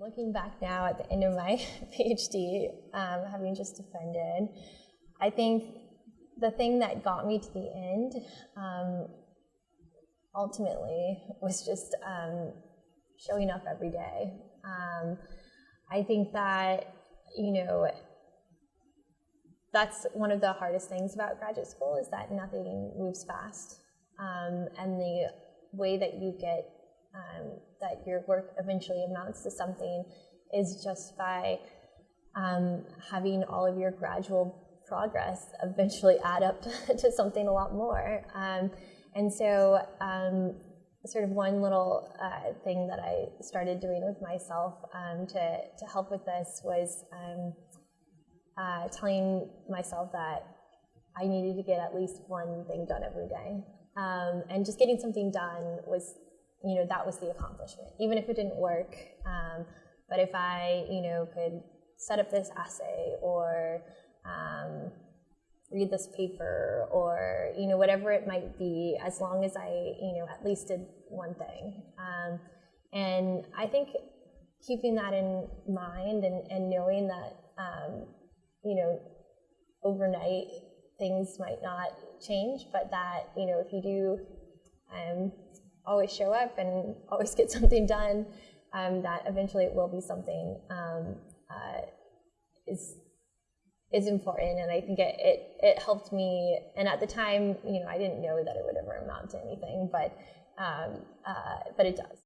Looking back now at the end of my PhD, um, having just defended, I think the thing that got me to the end um, ultimately was just um, showing up every day. Um, I think that, you know, that's one of the hardest things about graduate school is that nothing moves fast. Um, and the way that you get um, that your work eventually amounts to something is just by um, having all of your gradual progress eventually add up to something a lot more. Um, and so, um, sort of one little uh, thing that I started doing with myself um, to, to help with this was um, uh, telling myself that I needed to get at least one thing done every day. Um, and just getting something done was you know, that was the accomplishment, even if it didn't work. Um, but if I, you know, could set up this essay or um, read this paper or, you know, whatever it might be, as long as I, you know, at least did one thing. Um, and I think keeping that in mind and, and knowing that, um, you know, overnight things might not change, but that, you know, if you do um, always show up and always get something done, um, that eventually it will be something um, uh, is is important. And I think it, it, it helped me. And at the time, you know, I didn't know that it would ever amount to anything, but um, uh, but it does.